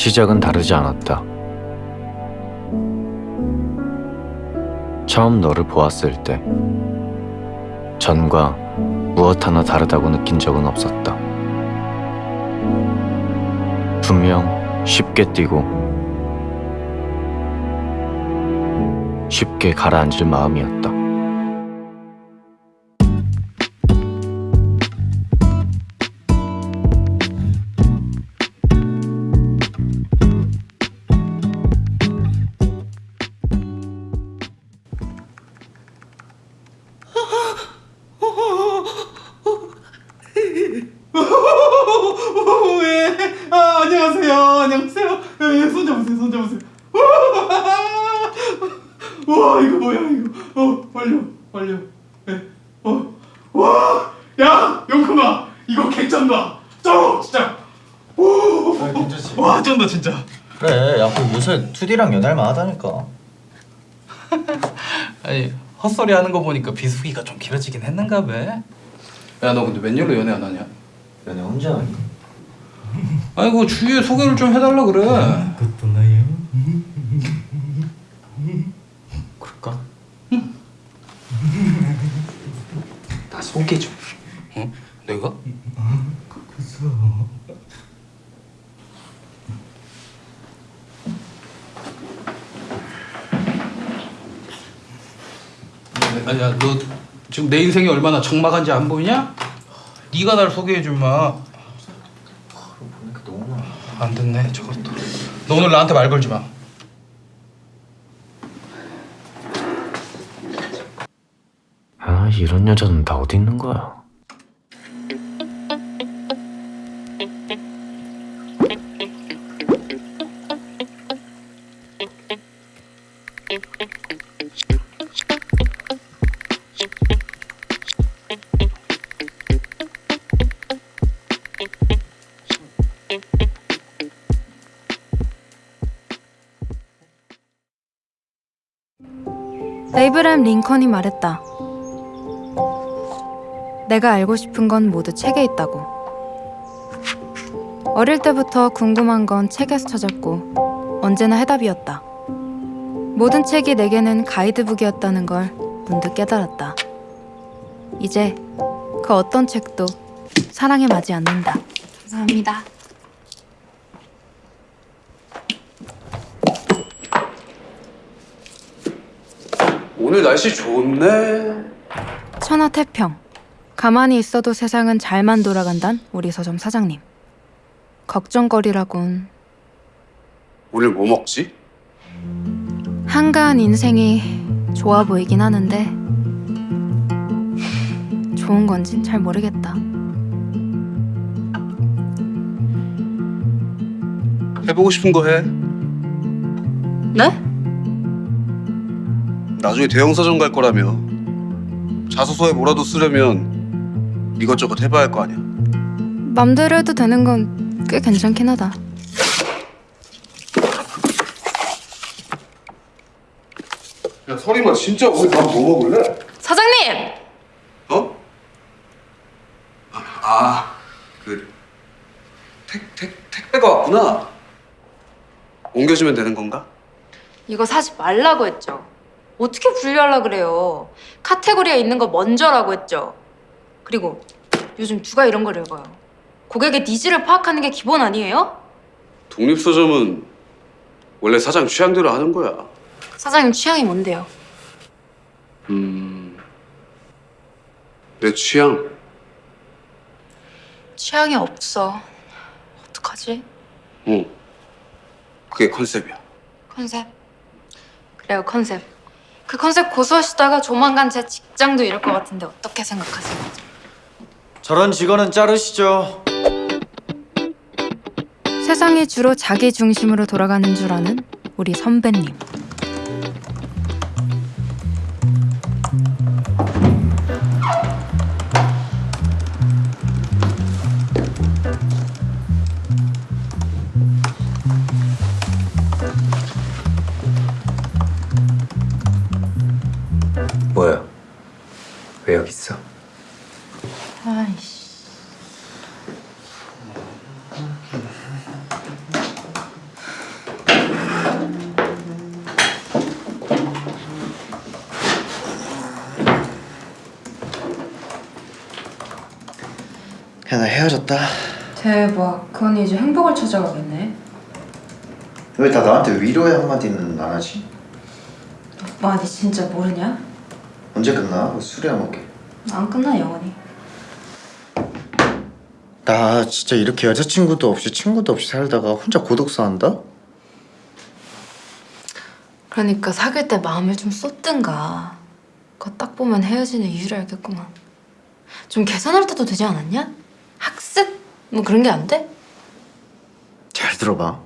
시작은 다르지 않았다. 처음 너를 보았을 때 전과 무엇 하나 다르다고 느낀 적은 없었다. 분명 쉽게 뛰고 쉽게 가라앉을 마음이었다. 어, 완료. 완료. 예. 어. 와! 야, 용큼아. 이거 개쩐다. 쩔어, 진짜. 오! 아, 괜찮지? 와, 쩐다, 진짜. 그래 야 그 요새 2D랑 연애할만 하다니까 아니 헛소리 하는 거 보니까 비수기가 좀 길어지긴 했는가 봐. 야 너 근데 웬일로 연애 안 하냐? 연애 혼자 하니? 아니 그 주위에 소개를 좀 해달라 그래. 그것도 나요 그럴까? 좀 어? 내가? 아니야 너 지금 내 인생이 얼마나 적막한지 안 보이냐? 네가 날 소개해 줄 마. 많아 안 됐네 저것도. 너 오늘 나한테 말 걸지 마. 아, 이런 여자는 다 어디 있는 거야? 에이브람 링컨이 말했다. 내가 알고 싶은 건 모두 책에 있다고. 어릴 때부터 궁금한 건 책에서 찾았고 언제나 해답이었다. 모든 책이 내게는 가이드북이었다는 걸 문득 깨달았다. 이제 그 어떤 책도 사랑에 맞지 않는다. 감사합니다. 오늘 날씨 좋네. 천하태평. 가만히 있어도 세상은 잘만 돌아간단 우리 서점 사장님. 걱정거리라곤 오늘 뭐 먹지? 한가한 인생이 좋아 보이긴 하는데 좋은 건진 잘 모르겠다. 해보고 싶은 거 해. 네? 나중에 대형 서점 갈 거라며. 자소서에 뭐라도 쓰려면 이것저것 해봐야 할 거 아니야. 맘대로 해도 되는 건 꽤 괜찮긴 하다. 야 설이마 진짜 우리 밥 뭐 먹을래? 사장님! 어? 아, 그 택, 택, 택배가 왔구나. 옮겨주면 되는 건가? 이거 사지 말라고 했죠. 어떻게 분류하려 그래요? 카테고리에 있는 거 먼저라고 했죠. 그리고 요즘 누가 이런 걸 읽어요? 고객의 needs를 파악하는 게 기본 아니에요? 독립서점은 원래 사장 취향대로 하는 거야. 사장님 취향이 뭔데요? 음, 내 취향. 취향이 없어. 어떡하지? 응. 그게 컨셉이야. 컨셉. 그래요, 컨셉. 그 컨셉 고수하시다가 조만간 제 직장도 잃을 것 같은데 어떻게 생각하세요? 저런 직원은 자르시죠 세상이 주로 자기 중심으로 돌아가는 줄 아는 우리 선배님. 나 헤어졌다. 대박. 그건 이제 행복을 찾아가겠네. 왜 다 나한테 위로의 한마디는 안 하지? 오빠, 니 진짜 모르냐? 언제 끝나? 술이나 먹게. 안 끝나, 영원히. 나 진짜 이렇게 여자친구도 없이 친구도 없이 살다가 혼자 고독사 한다? 그러니까 사귈 때 마음을 좀 쏟든가. 그거 딱 보면 헤어지는 이유를 알겠구만. 좀 계산할 때도 되지 않았냐? 뭐 그런 게 안 돼? 잘 들어봐.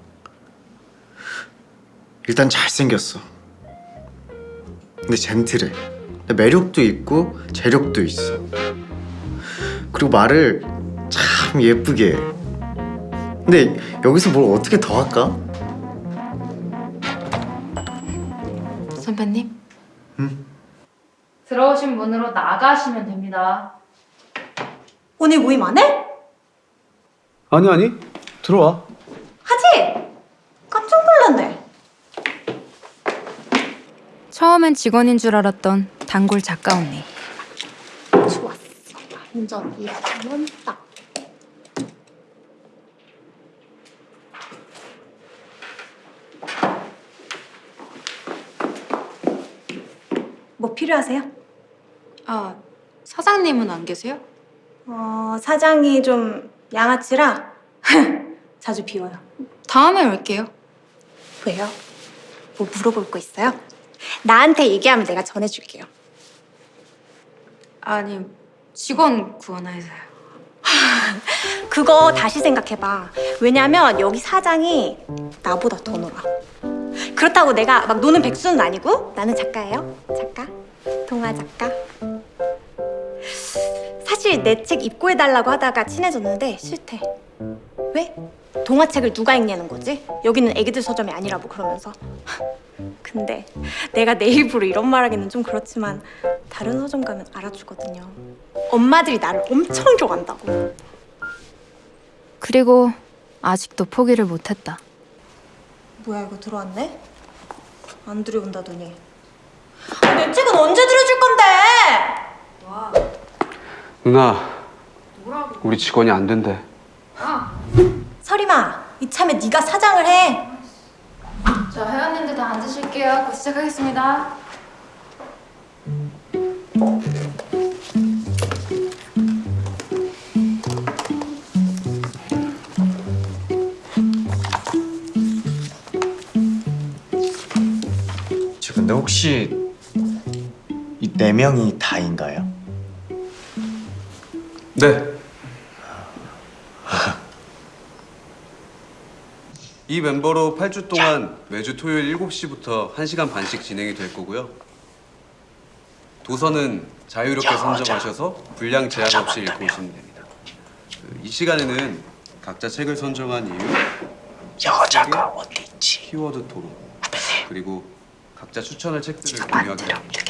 일단 잘생겼어. 근데 젠틀해. 매력도 있고 재력도 있어. 그리고 말을 참 예쁘게 해. 근데 여기서 뭘 어떻게 더 할까? 선배님? 들어오신 문으로 나가시면 됩니다. 오늘 모임 안 해? 아니 아니 들어와 하지? 깜짝 놀랐네. 처음엔 직원인 줄 알았던 단골 작가 언니. 좋았어. 완전 이러면 딱. 뭐 필요하세요? 아, 사장님은 안 계세요? 어, 사장이 좀 양아치라 자주 비워요. 다음에 올게요. 왜요? 뭐 물어볼 거 있어요? 나한테 얘기하면 내가 전해줄게요. 아니, 직원 구원해서요. 그거 다시 생각해봐. 왜냐면 여기 사장이 나보다 더 놀아. 그렇다고 내가 막 노는 백수는 아니고 나는 작가예요. 작가. 동화 작가. 사실 내 책 입고해달라고 하다가 친해졌는데 싫대. 왜? 동화책을 누가 읽냐는 거지? 여기는 애기들 서점이 아니라고 그러면서. 근데 내가 내 입으로 이런 말 하기는 좀 그렇지만 다른 서점 가면 알아주거든요. 엄마들이 나를 엄청 좋아한다고. 그리고 아직도 포기를 못했다. 뭐야 이거 들어왔네? 안 들여온다더니 아, 내 책은 언제 들여줄 건데? 누나 우리 직원이 안 된대 서리마 이참에 네가 사장을 해저 회원님들 다 앉으실게요. 곧 시작하겠습니다. 저 근데 혹시 이 네 명이 다인가요? 네. 이 멤버로 8주 동안 매주 토요일 7시부터 1시간 반씩 진행이 될 거고요. 도서는 자유롭게 선정하셔서 분량 제한 없이 읽고 오시면 됩니다. 그이 시간에는 각자 책을 선정한 이유, 여자가 어디 있지? 키워드 토론, 그리고 각자 추천할 책들을 공유하기로 합니다.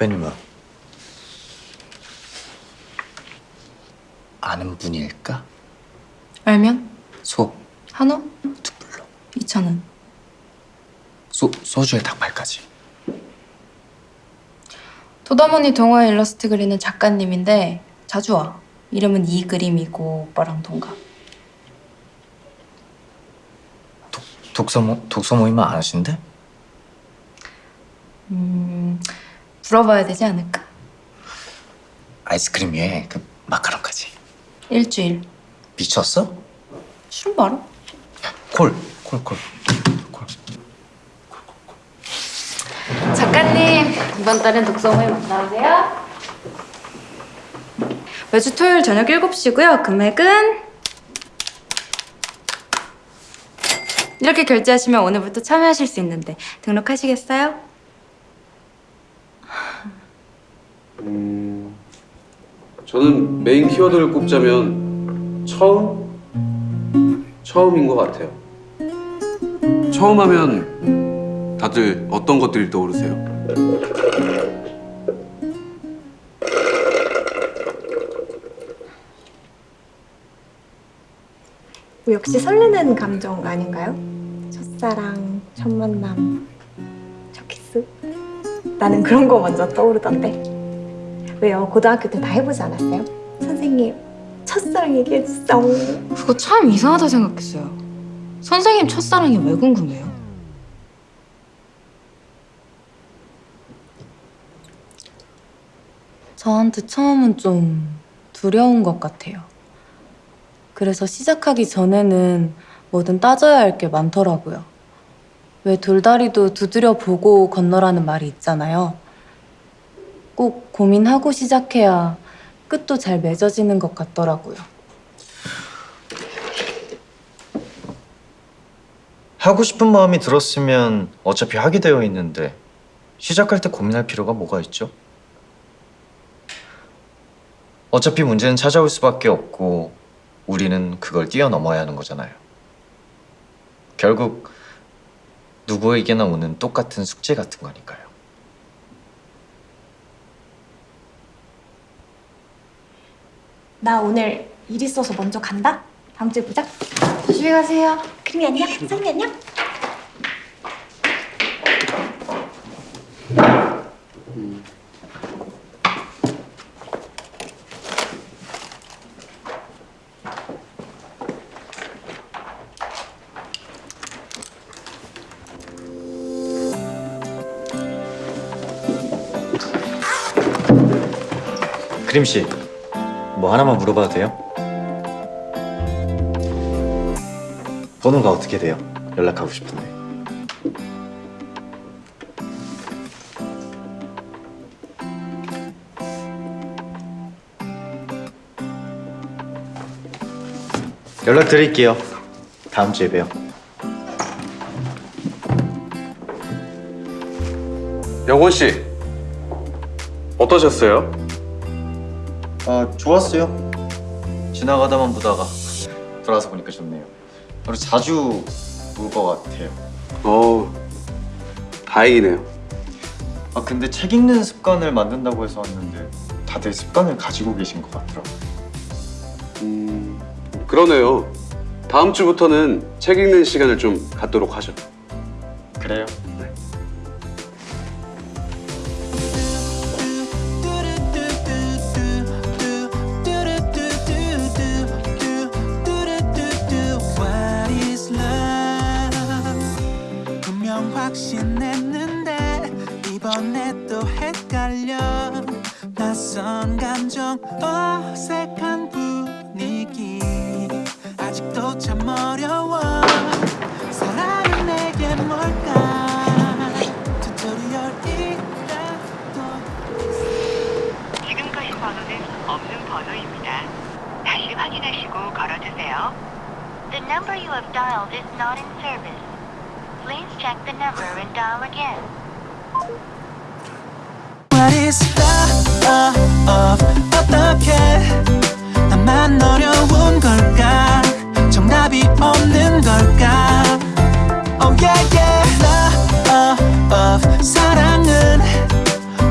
후배님은 아는 분일까? 알면? 소, 한우? 투불로 2,000원. 소, 소주에 닭발까지 도다모니 동화 일러스트 그리는 작가님인데 자주 와. 이름은 이 그림이고 오빠랑 동갑. 독서 모 독서 모임은 안 하신대? 음, 물어봐야 되지 않을까? 아이스크림 위에 그 마카롱까지 일주일. 미쳤어? 술 말아? 콜, 콜, 콜, 콜. 작가님, 이번 달엔 독서 모임 안 나오세요? 매주 토요일 저녁 7시고요. 금액은 이렇게 결제하시면 오늘부터 참여하실 수 있는데 등록하시겠어요? 저는 메인 키워드를 꼽자면 처음? 처음인 것 같아요. 처음 하면 다들 어떤 것들이 떠오르세요? 뭐 역시 설레는 감정 아닌가요? 첫사랑, 첫 만남, 첫 키스. 나는 그런 거 먼저 떠오르던데. 왜요? 고등학교 때 다 해보지 않았어요? 선생님, 첫사랑 얘기해주세요. 그거 참 이상하다 생각했어요. 선생님 첫사랑이 왜 궁금해요? 저한테 처음은 좀 두려운 것 같아요. 그래서 시작하기 전에는 뭐든 따져야 할 게 많더라고요. 왜 돌다리도 두드려 보고 건너라는 말이 있잖아요. 꼭 고민하고 시작해야 끝도 잘 맺어지는 것 같더라고요. 하고 싶은 마음이 들었으면 어차피 하게 되어 있는데 시작할 때 고민할 필요가 뭐가 있죠? 어차피 문제는 찾아올 수밖에 없고 우리는 그걸 뛰어넘어야 하는 거잖아요. 결국 누구에게나 오는 똑같은 숙제 같은 거니까요. 나 오늘 일 있어서 먼저 간다? 다음 주에 보자. 조심히 가세요. 그림이 안녕. 선이 안녕. 그림 씨, 뭐 하나만 물어봐도 돼요? 번호가 어떻게 돼요? 연락하고 싶은데. 연락 드릴게요. 다음 주에 봬요. 영원 씨 어떠셨어요? 아 좋았어요. 지나가다만 보다가 돌아서 보니까 좋네요. 그리고 자주 볼것 같아요. 어 다행이네요. 아 근데 책 읽는 습관을 만든다고 해서 왔는데 다들 습관을 가지고 계신 것 같더라고요. 음 그러네요. 다음 주부터는 책 읽는 시간을 좀 갖도록 하죠. 그래요? 확신했는데 이번에 또 헷갈려 낯선 감정 어색한 분위기 아직도 참 어려워 사랑은 내게 뭘까 튜토리얼이라도 지금 거신 번호는 없는 번호입니다. 다시 확인하시고 걸어주세요. The number you have dialed is not in service. Please check the number and dial again. What is love? Of 어떻게 나만 어려운 걸까? 정답이 없는 걸까? Oh yeah yeah love of 사랑은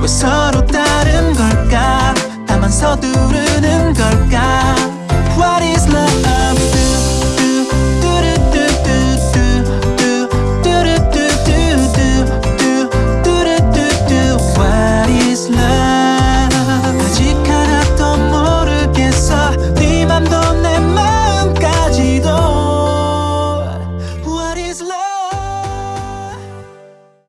왜 서로 다른 걸까? 나만 서두르는 걸까?